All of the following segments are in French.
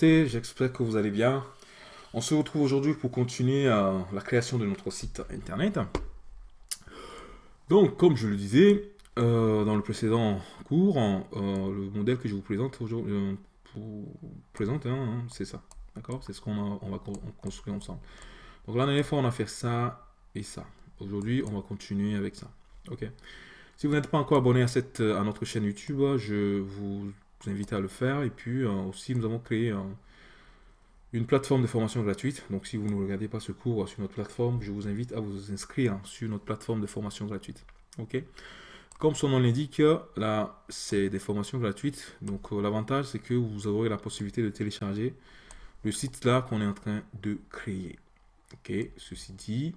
j'espère que vous allez bien. On se retrouve aujourd'hui pour continuer euh, la création de notre site internet. Donc, comme je le disais euh, dans le précédent cours, euh, le modèle que je vous présente aujourd'hui, présente, hein, hein, c'est ça. D'accord? C'est ce qu'on va construire ensemble. Donc, la dernière fois, on a fait ça et ça. Aujourd'hui, on va continuer avec ça. Ok? Si vous n'êtes pas encore abonné à, cette, à notre chaîne YouTube, je vous invite à le faire. Et puis euh, aussi, nous avons créé une plateforme de formation gratuite. Donc si vous ne regardez pas ce cours sur notre plateforme, je vous invite à vous inscrire sur notre plateforme de formation gratuite. Ok? Comme son nom l'indique, là, c'est des formations gratuites. Donc euh, l'avantage, c'est que vous aurez la possibilité de télécharger le site là qu'on est en train de créer. Ok, ceci dit,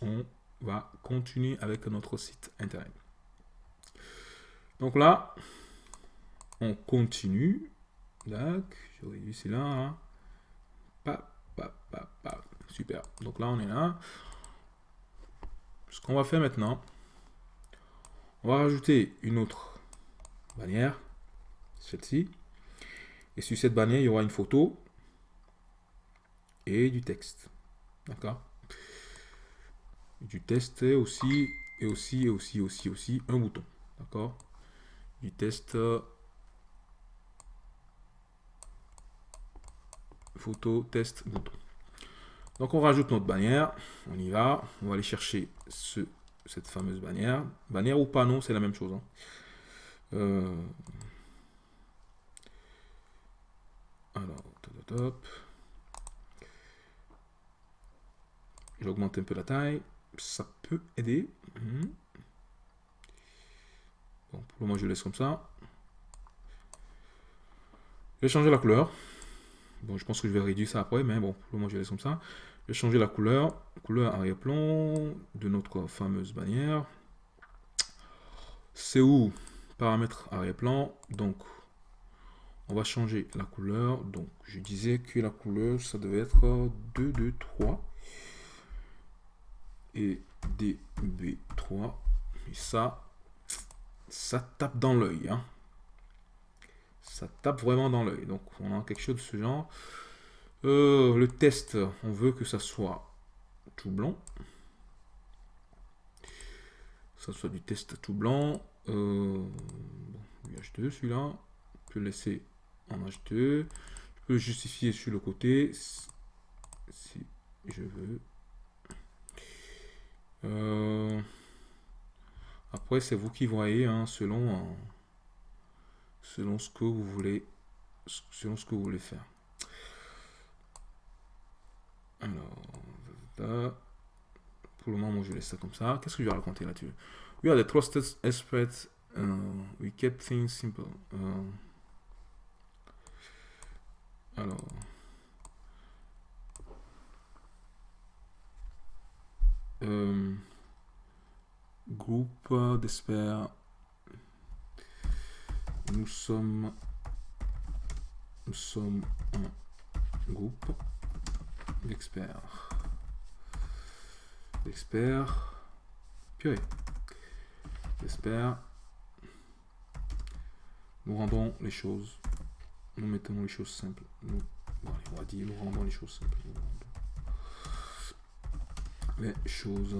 on va continuer avec notre site internet. Donc là, on continue. D'accord, j'aurais dû c'est là. Hein. Super. Donc là, on est là. Ce qu'on va faire maintenant, on va rajouter une autre bannière, celle-ci. Et sur cette bannière, il y aura une photo et du texte. D'accord? Du texte aussi, et aussi, et aussi, aussi, aussi, un bouton. D'accord? Du test photo, test, bouton. Donc on rajoute notre bannière, on y va, on va aller chercher ce, cette fameuse bannière. Bannière ou panneau, c'est la même chose. Hein. Euh, alors, top, top. J'augmente un peu la taille, ça peut aider. Mhm. Bon, pour le moment, je laisse comme ça. Je vais changer la couleur. Bon, je pense que je vais réduire ça après, mais bon, pour le moment, je laisse comme ça. Je vais changer la couleur, couleur arrière-plan de notre fameuse bannière. C'est où? Paramètres arrière-plan. Donc, on va changer la couleur. Donc, je disais que la couleur, ça devait être 2, 2, 3. Et DB3. Et ça, ça tape dans l'œil. Hein ça tape vraiment dans l'œil. Donc on a quelque chose de ce genre. Euh, le test, on veut que ça soit tout blanc. Ça soit du test tout blanc. Euh, H2 celui-là. Je peux laisser en H2. Je peux justifier sur le côté si je veux. Euh, après, c'est vous qui voyez, hein, selon selon ce que vous voulez, selon ce que vous voulez faire. Alors, pour le moment, je laisse ça comme ça. Qu'est-ce que je vais raconter là-dessus? We are the trusted experts. Uh, we keep things simple. Uh, alors. Euh, groupe d'experts nous sommes, nous sommes un groupe d'experts. D'experts. Purée. D'experts. Nous rendons les choses. Nous mettons les choses simples. Nous, on va dire, nous rendons les choses simples. Les choses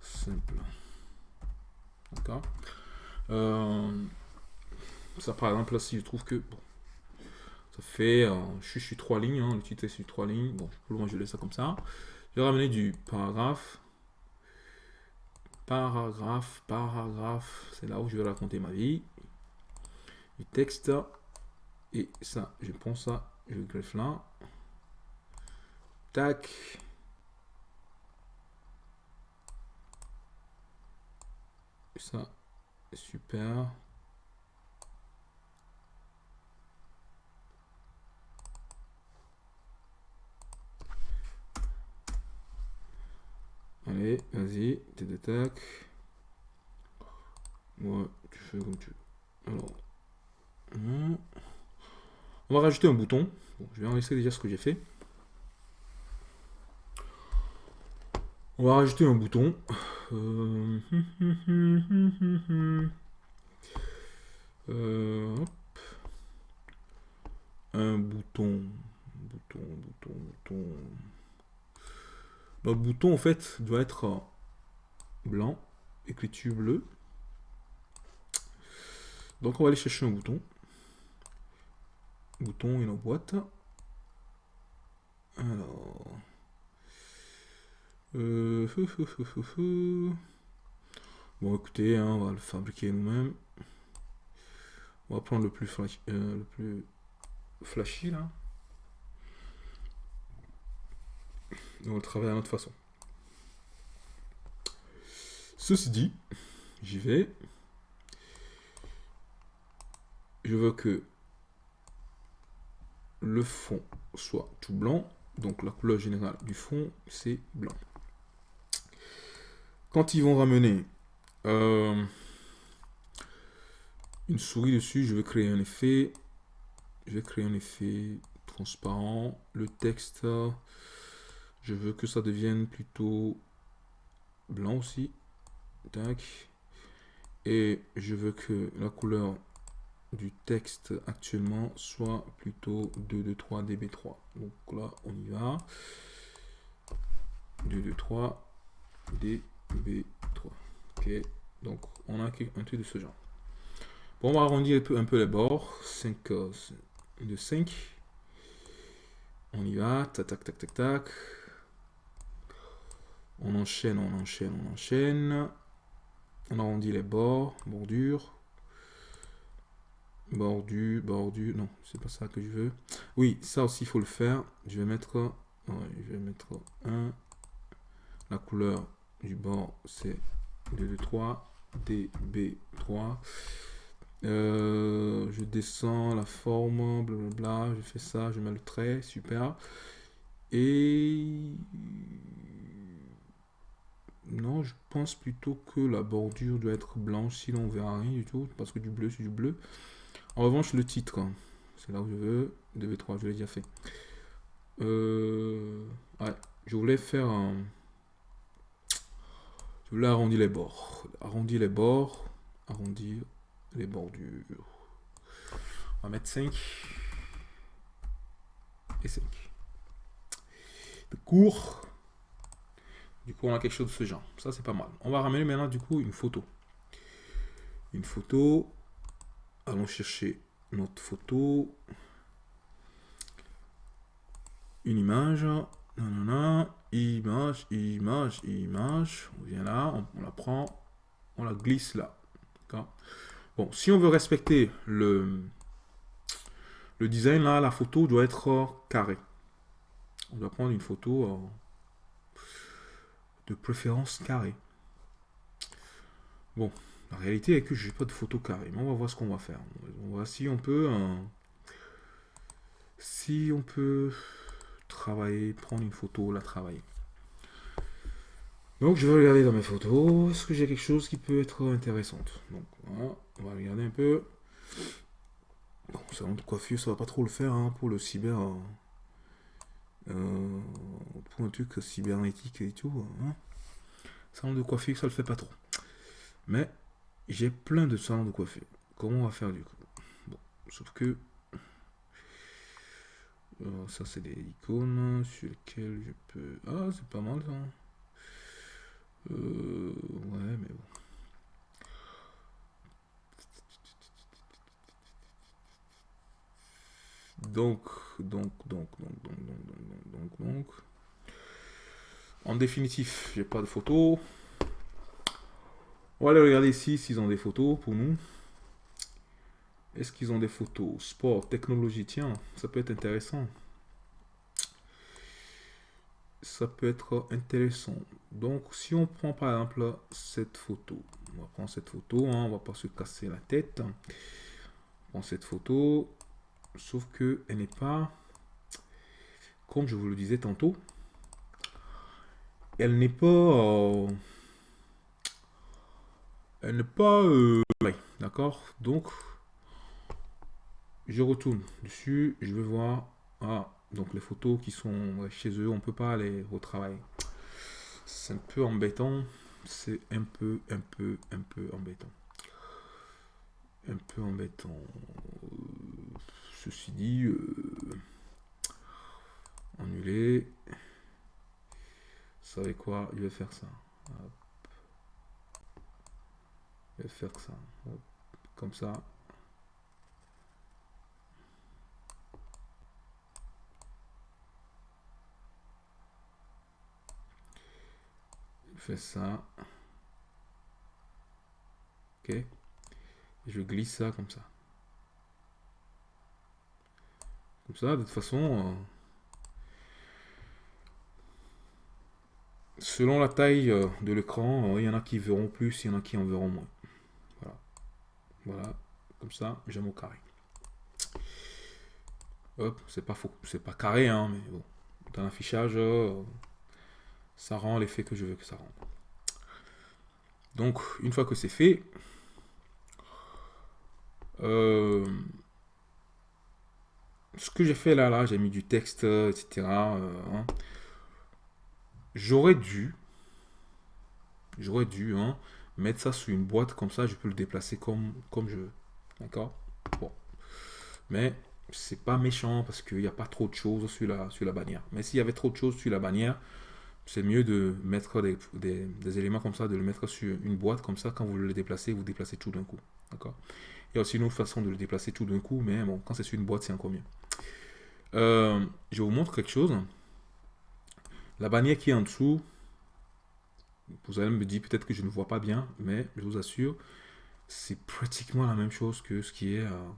simples. D'accord? Ça, par exemple, là, si je trouve que bon, ça fait, euh, je, suis trois lignes, hein, le titre est sur trois lignes. Bon, pour le moment, je laisse ça comme ça. Je vais ramener du paragraphe. Paragraphe, paragraphe, c'est là où je vais raconter ma vie. Du texte. Et ça, je prends ça, je greffe là. Tac. ça, Super. Allez, vas-y, t'es d'attaque. Ouais, tu fais comme tu veux. Alors, on va rajouter un bouton. je vais enregistrer déjà ce que j'ai fait. On va rajouter un bouton. Un bouton, bouton, bouton, bouton. Notre bouton, en fait, doit être blanc, écriture bleue. Donc, on va aller chercher un bouton. Bouton, une boîte. Alors... Euh, bon, écoutez, hein, on va le fabriquer nous-mêmes. On va prendre le plus, euh, le plus flashy, là. Et on le travailler à notre façon. Ceci dit, j'y vais. Je veux que le fond soit tout blanc. Donc la couleur générale du fond, c'est blanc. Quand ils vont ramener euh, une souris dessus, je vais créer un effet. Je vais créer un effet transparent. Le texte, je veux que ça devienne plutôt blanc aussi. Et je veux que la couleur du texte actuellement soit plutôt 223 db3. Donc là, on y va. 223 db B3. Ok, donc on a un truc de ce genre. Bon, on va arrondir un peu, les bords. 5 de 5. On y va. Tac, tac, tac, tac, tac. On enchaîne, on enchaîne, on enchaîne. On arrondit les bords, bordure. Bordure, bordure. Non, c'est pas ça que je veux. Oui, ça aussi, il faut le faire. Je vais mettre... je vais mettre un. La couleur du bord, c'est 2, 3, DB3. Euh, je descends la forme, blablabla, je fais ça, je mets le trait, super. Et non, je pense plutôt que la bordure doit être blanche, sinon on verra rien du tout, parce que du bleu c'est du bleu. En revanche, le titre, c'est là où je veux, DB3, je l'ai déjà fait. Euh, ouais, je voulais faire un... Voulais arrondir les bords. Arrondir les bords. Arrondir les bordures. On va mettre 5. Et 5. De court. Du coup, on a quelque chose de ce genre. Ça, c'est pas mal. On va ramener maintenant, du coup, une photo. Une photo. Allons chercher notre photo. Une image. Non image, image, image. On vient là, on, la prend, on la glisse là. Bon, si on veut respecter le, le design, là, la photo doit être carrée. On doit prendre une photo euh, de préférence carrée. Bon, la réalité est que je n'ai pas de photo carrée, mais on va voir ce qu'on va faire. On va si on peut... Euh, si on peut travailler, prendre une photo, la travailler. Donc je vais regarder dans mes photos, est-ce que j'ai quelque chose qui peut être intéressant Donc voilà, on va regarder un peu. Bon, salon de coiffure, ça va pas trop le faire hein, pour le cyber... Euh, pour un truc cybernétique et tout. Hein. Salon de coiffure, ça le fait pas trop. Mais j'ai plein de salons de coiffure. Comment on va faire du coup? Bon, sauf que ça, c'est des icônes sur lesquelles je peux... Ah, c'est pas mal, ça. Euh, ouais, mais bon. Donc, donc, donc, donc, donc, donc, donc, donc, donc. En définitif, j'ai pas de photos. On va aller regarder ici s'ils ont des photos pour nous. Est-ce qu'ils ont des photos Sport, technologie, tiens, ça peut être intéressant. Ça peut être intéressant. Donc, si on prend par exemple cette photo, on va prendre cette photo, hein, on va pas se casser la tête. On prend cette photo, sauf que elle n'est pas, comme je vous le disais tantôt, elle n'est pas, euh, elle n'est pas, euh, d'accord? Donc, je retourne dessus, je vais voir, ah, donc les photos qui sont chez eux, on peut pas les retravailler. C'est un peu embêtant, c'est un peu, un peu, un peu embêtant. Un peu embêtant. ceci dit, euh, annuler. Vous savez quoi? Je vais faire ça. Je vais faire ça. Comme ça. Fais ça. Ok. je glisse ça comme ça. Comme ça, de toute façon, euh, selon la taille euh, de l'écran, euh, il y en a qui verront plus, il y en a qui en verront moins. Voilà. Voilà. Comme ça, j'aime au carré. Hop, c'est pas faux. C'est pas carré, hein, mais bon. Dans l'affichage, ça rend l'effet que je veux que ça rende. Donc, une fois que c'est fait, euh, ce que j'ai fait là, là, j'ai mis du texte, etc. Euh, hein. J'aurais dû, j'aurais dû hein, mettre ça sous une boîte, comme ça je peux le déplacer comme, comme je veux. D'accord? Bon. Mais c'est pas méchant parce qu'il n'y a pas trop de choses sur la, sur la bannière. Mais s'il y avait trop de choses sur la bannière, c'est mieux de mettre des, éléments comme ça, de le mettre sur une boîte comme ça. Quand vous le déplacez, vous déplacez tout d'un coup. D'accord? Il y a aussi une autre façon de le déplacer tout d'un coup, mais bon, quand c'est sur une boîte, c'est encore mieux. Euh, je vous montre quelque chose. La bannière qui est en dessous, vous allez me dire peut-être que je ne vois pas bien, mais je vous assure, c'est pratiquement la même chose que ce qui est... Euh,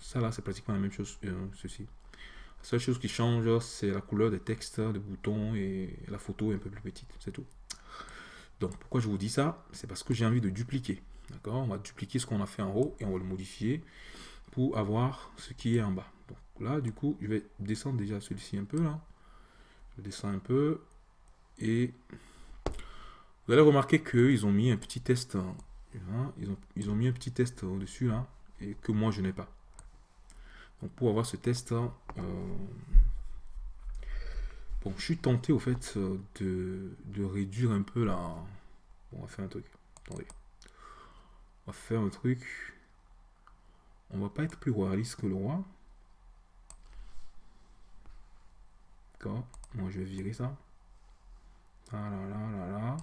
ça là, c'est pratiquement la même chose, euh, ceci. La seule chose qui change, c'est la couleur des textes, des boutons et la photo est un peu plus petite, c'est tout. Donc, pourquoi je vous dis ça? C'est parce que j'ai envie de dupliquer. D'accord? On va dupliquer ce qu'on a fait en haut et on va le modifier pour avoir ce qui est en bas. Donc là, du coup, je vais descendre déjà celui-ci un peu. Je descends un peu et vous allez remarquer qu'ils ont mis un petit test. Hein, ils, ont, ils ont mis un petit test au-dessus là et que moi je n'ai pas pour avoir ce test, hein, euh, bon, je suis tenté au fait euh, de, réduire un peu la... on va faire un truc. Attendez. On va faire un truc. On va pas être plus royaliste que le roi. D'accord. Moi, je vais virer ça. Ah là là là là.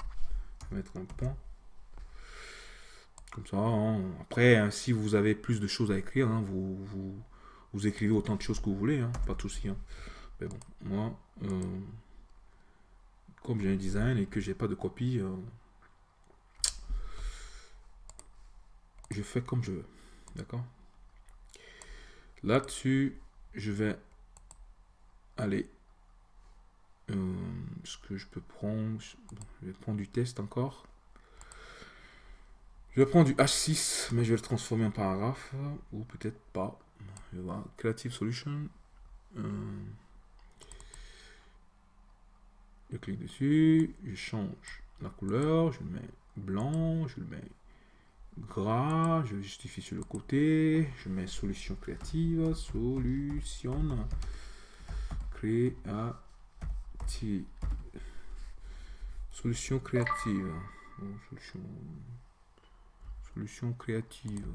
Je vais mettre un point. Comme ça. Hein. Après, hein, si vous avez plus de choses à écrire, vous, vous, vous écrivez autant de choses que vous voulez, hein, pas de souci. Hein. Mais bon, moi, euh, comme j'ai un design et que j'ai pas de copie, euh, je fais comme je veux. D'accord? Là-dessus, je vais aller. Euh, ce que je peux prendre, je vais prendre du test encore. Je vais prendre du H6, mais je vais le transformer en paragraphe, ou peut-être pas je vais voir Creative Solution. Euh, je clique dessus, je change la couleur, je le mets blanc, je le mets gras, je justifie sur le côté, je mets solution créative, solution créative, solution créative, solution, créative,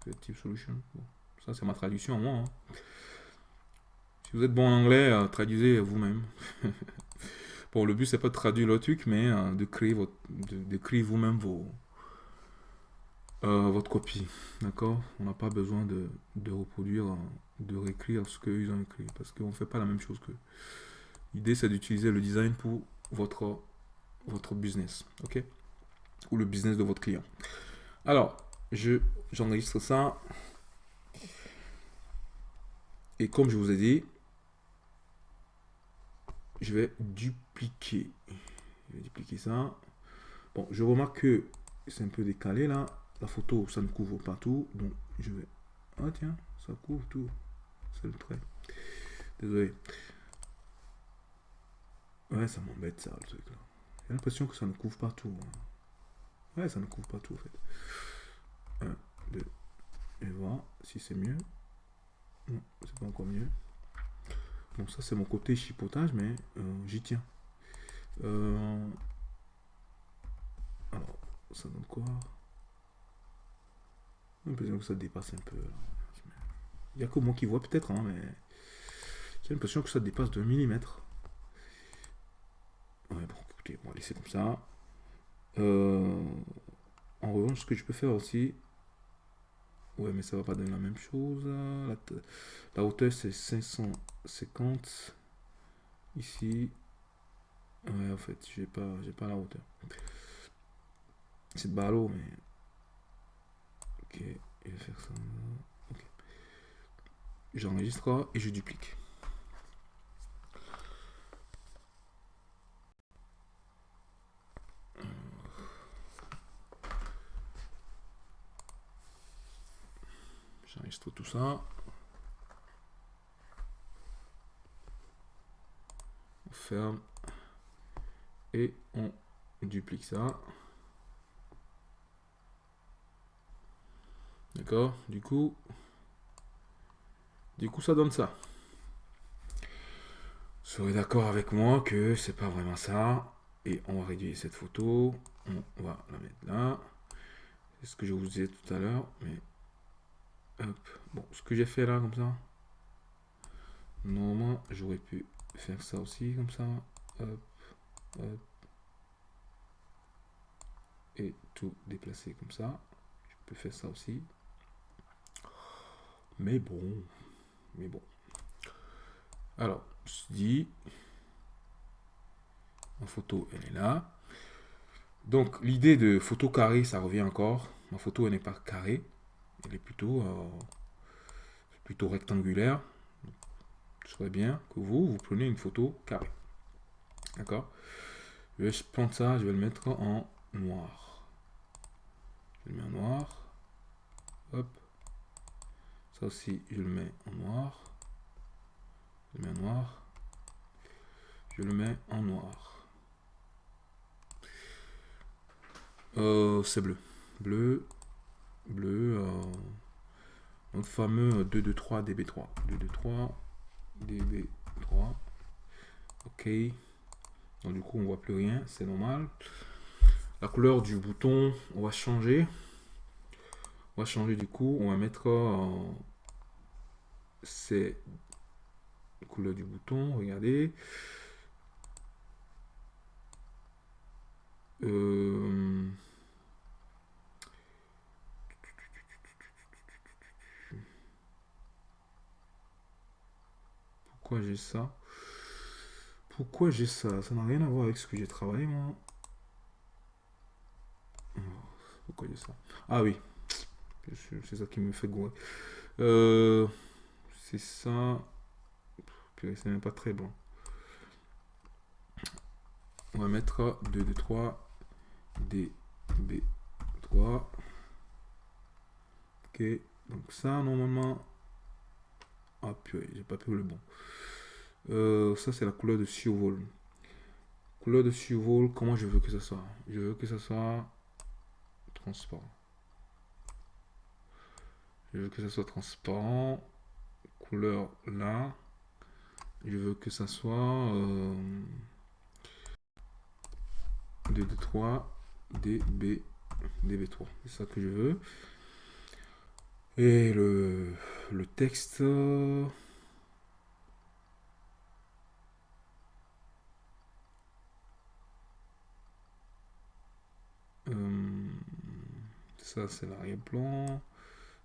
creative solution. Ça, c'est ma traduction, moi. Hein. Si vous êtes bon en anglais, euh, traduisez vous-même. bon, le but, c'est pas de traduire le truc, mais euh, de créer, votre, de, créer vous-même vos, euh, votre copie. D'accord? On n'a pas besoin de, de, reproduire, de réécrire ce qu'ils ont écrit, parce qu'on ne fait pas la même chose que L'idée, c'est d'utiliser le design pour votre, votre business. OK? Ou le business de votre client. Alors, j'enregistre ça. Et comme je vous ai dit, je vais dupliquer. Je vais dupliquer ça. Bon, je remarque que c'est un peu décalé là. La photo, ça ne couvre pas tout. Donc, je vais... Ah tiens, ça couvre tout. C'est le trait. Désolé. Ouais, ça m'embête ça, le truc là. J'ai l'impression que ça ne couvre pas tout. Hein. Ouais, ça ne couvre pas tout en fait. 1, 2, et voir si c'est mieux c'est pas encore mieux. Bon, ça c'est mon côté chipotage, mais euh, j'y tiens. Euh, alors, ça donne quoi? J'ai l'impression que ça dépasse un peu. Il n'y a que moi qui vois peut-être, hein, mais j'ai l'impression que ça dépasse de mm. Ouais, bon, écoutez, on va laisser comme ça. Euh, en revanche, ce que je peux faire aussi, ouais, mais ça va pas donner la même chose. La, hauteur c'est 550. Ici, ouais, en fait, j'ai pas, pas la hauteur. C'est ballot, mais ok, je vais faire ça. J'enregistre et je duplique. J'enregistre tout ça. On ferme et on duplique ça. D'accord Du coup, du coup, ça donne ça. Vous serez d'accord avec moi que c'est pas vraiment ça. Et on va réduire cette photo. On va la mettre là. C'est ce que je vous disais tout à l'heure. Mais Bon, ce que j'ai fait là, comme ça. Normalement, j'aurais pu faire ça aussi, comme ça. Et tout déplacer comme ça. Je peux faire ça aussi. Mais bon. Mais bon. Alors, je dis. Ma photo, elle est là. Donc, l'idée de photo carré, ça revient encore. Ma photo, elle n'est pas carrée est plutôt, euh, plutôt rectangulaire. Ce serait bien que vous, vous preniez une photo carrée. D'accord? Je vais prendre ça, je vais le mettre en noir. Je le mets en noir. Hop. Ça aussi, je le mets en noir. Je le mets en noir. Je le mets en noir. Euh, c'est bleu. Bleu, bleu, euh, fameux 223 DB3. 223 DB3. Ok. Donc du coup, on voit plus rien, c'est normal. La couleur du bouton, on va changer. On va changer du coup, on va mettre euh, c'est couleur du bouton, regardez. Euh, Pourquoi j'ai ça? Pourquoi j'ai ça? Ça n'a rien à voir avec ce que j'ai travaillé, moi. Pourquoi j'ai ça? Ah oui. C'est ça qui me fait gouer. Euh, c'est ça. c'est même pas très bon. On va mettre 2, 2, 3, D, B, 3. Ok, donc ça, normalement, ah purée, j'ai pas pris le bon. Euh, ça, c'est la couleur de survol. Couleur de survol, comment je veux que ça soit? Je veux que ça soit transparent. Je veux que ça soit transparent. Couleur là. Je veux que ça soit euh, 2, 2, 3, DB, DB3. C'est ça que je veux. Et le, le texte... Euh, ça, c'est l'arrière-plan.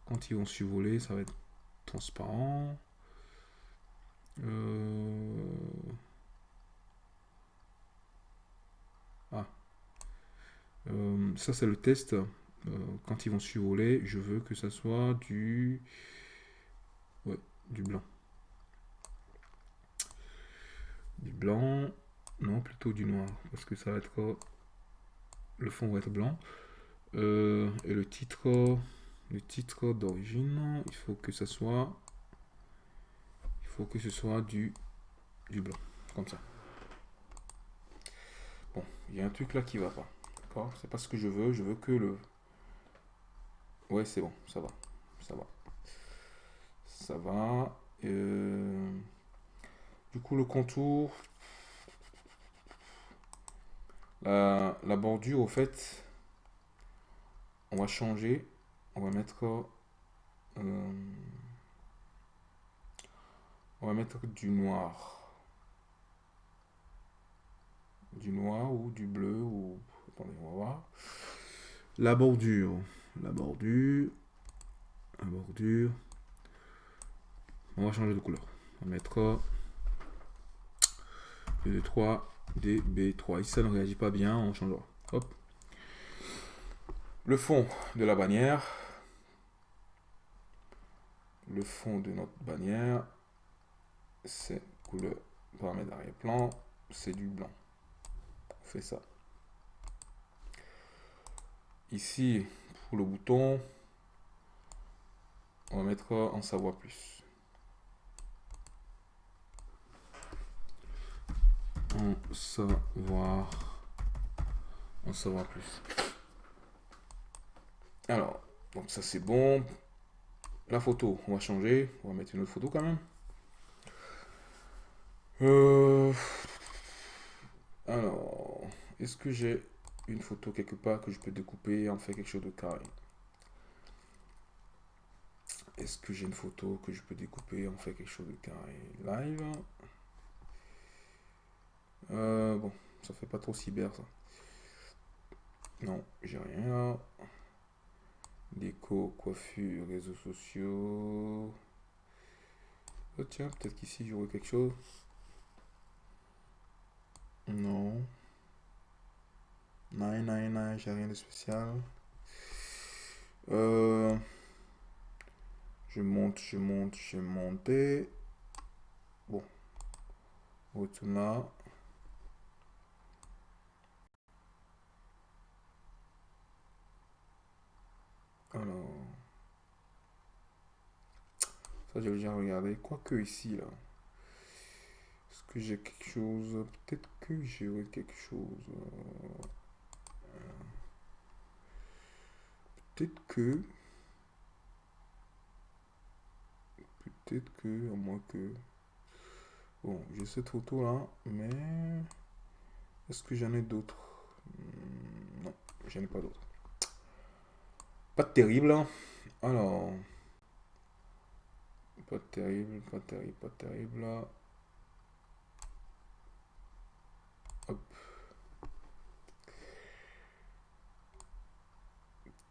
Quand ils vont survoler, ça va être transparent. Euh, ah. Euh, ça, c'est le test. Euh, quand ils vont survoler, je veux que ça soit du, ouais, du blanc. Du blanc, non, plutôt du noir, parce que ça va être, le fond va être blanc. Euh, et le titre, le titre d'origine, il faut que ça soit, il faut que ce soit du, du blanc, comme ça. Bon, il y a un truc là qui va pas. C'est pas ce que je veux. Je veux que le, Ouais, c'est bon, ça va. Ça va. Ça va. Euh, du coup, le contour. La, bordure, au fait, on va changer. On va mettre... Euh, On va mettre du noir. Du noir ou du bleu ou... Attendez, on va voir. La bordure. La bordure. La bordure. On va changer de couleur. On va mettre B3, DB3. Si ça ne réagit pas bien, on changera. Le fond de la bannière. Le fond de notre bannière, c'est couleur paramètre d'arrière-plan, c'est du blanc. On fait ça. Ici, le bouton, on va mettre en savoir plus. En savoir, en savoir plus. Alors, donc ça c'est bon. La photo, on va changer. On va mettre une autre photo quand même. Euh, alors, est-ce que j'ai une photo quelque part que je peux découper et en faire quelque chose de carré Est-ce que j'ai une photo que je peux découper et en faire quelque chose de carré Live? Euh, bon, ça fait pas trop cyber ça. Non, j'ai rien. Déco, coiffure, réseaux sociaux. Oh tiens, peut-être qu'ici j'aurai quelque chose. Non. Non, non, non, j'ai rien de spécial. Euh, je monte, je monte, je monte. Bon. Retourne là. Alors. Ça, j'ai déjà regardé. Quoique ici, là. Est-ce que j'ai quelque chose? Peut-être que j'ai quelque chose. Euh, peut-être que. Peut-être que, à moins que. Bon, j'ai cette photo là, mais. Est-ce que j'en ai d'autres? Hmm, Non, j'en ai pas d'autres. Pas terrible. Hein. Alors. Pas terrible, pas terrible, pas terrible.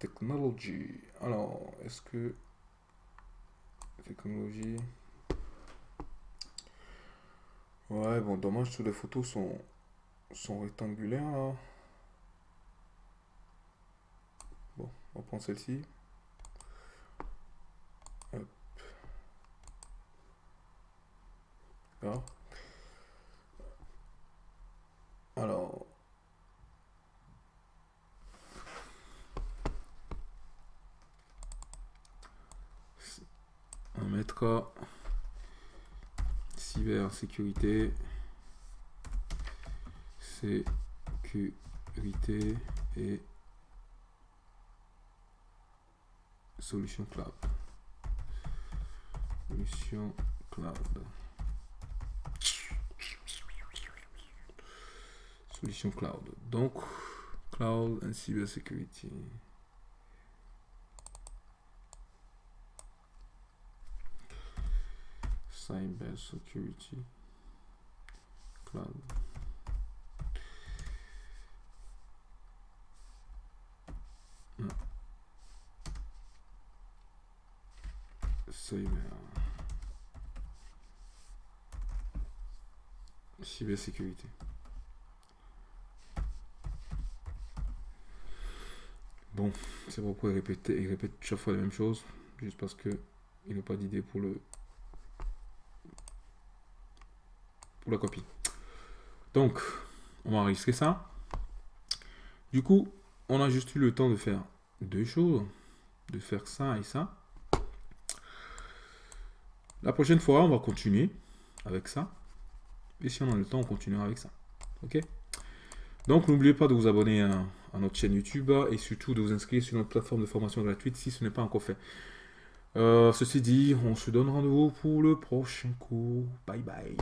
Technology. Alors, est-ce que... Technologie... Ouais, bon, dommage, toutes les photos sont, sont rectangulaires, là. On prend celle-ci. Alors. On mettra cybersécurité, sécurité et solution cloud. Solution cloud. Solution cloud. Donc, cloud and cybersecurity. Cyber security cloud. Cybersécurité. Bon, c'est pourquoi il répète, il répète chaque fois la même chose, juste parce que il n'a pas d'idée pour le la copie. Donc, on va enregistrer ça. Du coup, on a juste eu le temps de faire deux choses, de faire ça et ça. La prochaine fois, on va continuer avec ça. Et si on a le temps, on continuera avec ça. Ok? Donc, n'oubliez pas de vous abonner à, notre chaîne YouTube et surtout de vous inscrire sur notre plateforme de formation gratuite si ce n'est pas encore fait. Euh, ceci dit, on se donne rendez-vous pour le prochain cours. Bye bye.